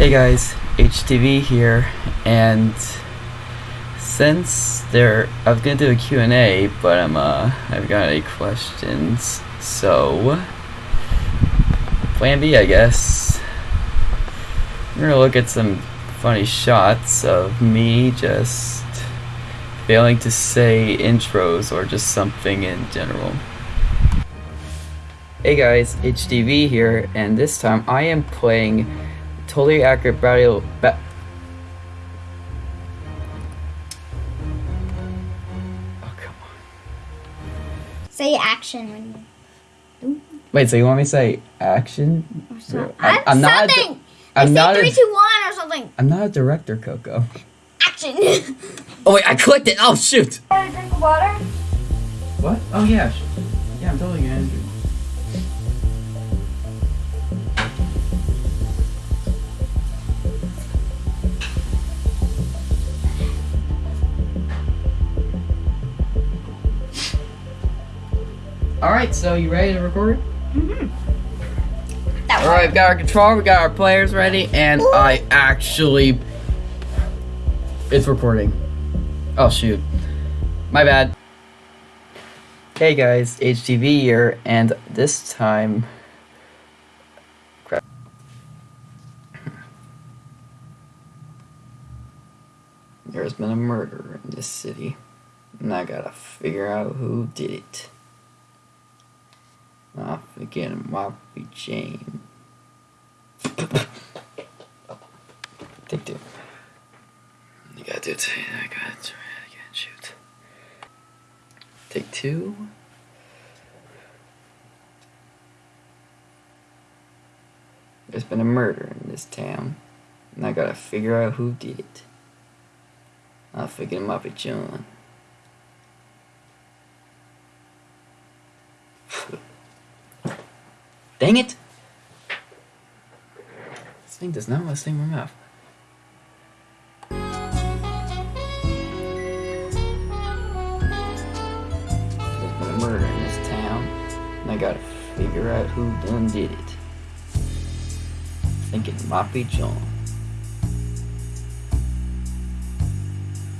Hey guys, HTV here, and since there, I was gonna do a Q&A, but I'm uh, I've got any questions, so Plan B, I guess. We're gonna look at some funny shots of me just failing to say intros or just something in general. Hey guys, HTV here, and this time I am playing Totally Accurate Battle. Ba oh come on! Say action when you. Wait, so you want me to say action? Or so, I- I'm, uh, I'm not a di- something. I'm Say not a- three, two, one, or something. I'm not a director, Coco. Action. Oh wait, I clicked it. Oh shoot! Have a drink of water. What? Oh yeah, yeah, I'm totally gonna. Do- All right, so you ready to record? Mm-hmm. That All right, we've got our controller, we got our players ready, and I actually, it's recording. Oh shoot, my bad. Hey guys, HTV here, and this time, crap. There's been a murder in this city, and I gotta figure out who did it. I forget it might be Jane. Take two. You gotta do it. I gotta try it again. Shoot. Take two. There's been a murder in this town, and I gotta figure out who did it. I figured it might be John. Dang it! This thing does not want to stay in my mouth. There's been a murder in this town, and I gotta figure out who done did it. I think it might be John.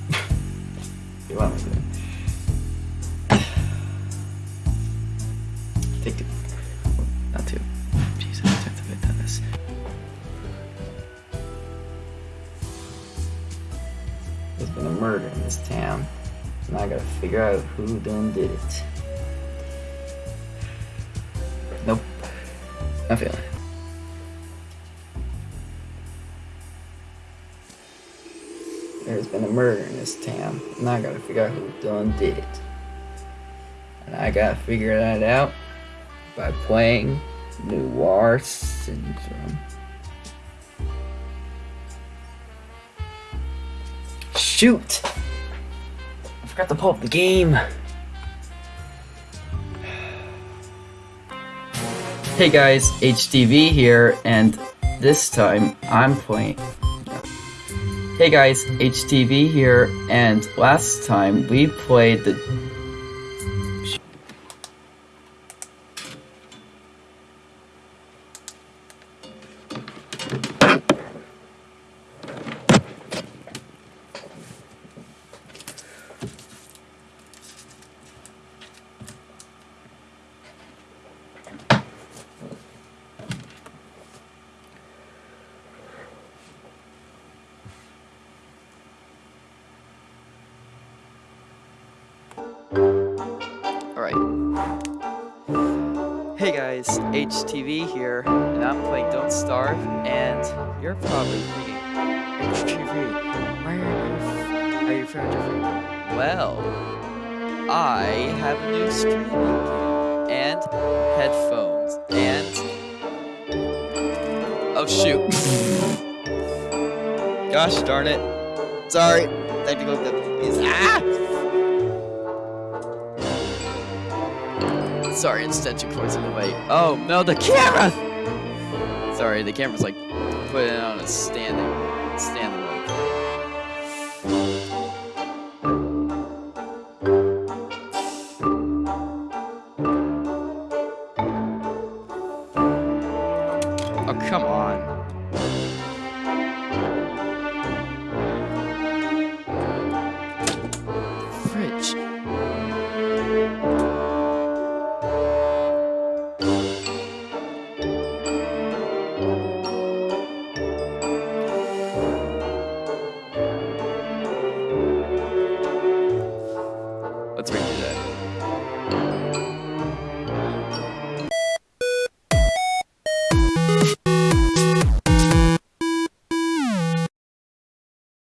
you want me There's been a murder in this town, and I gotta figure out who done did it. Nope. Not feeling it. There's been a murder in this town, and I gotta figure out who done did it. And I gotta figure that out by playing Noir Syndrome. Shoot! I forgot to pull up the game. Hey guys, HTV here, and this time I'm playing. Hey guys, HTV here, and last time we played the Alright. Hey guys, HTV here, and I'm playing Don't Starve, and you're probably HTV, why are you, with? Well, I have a new streaming game, and headphones, and... Oh shoot. Gosh darn it. Sorry. I Technical difficulties. Ah! Sorry, extension cord's in the way. Oh no, the camera! Sorry, the camera's like put it on a standing standing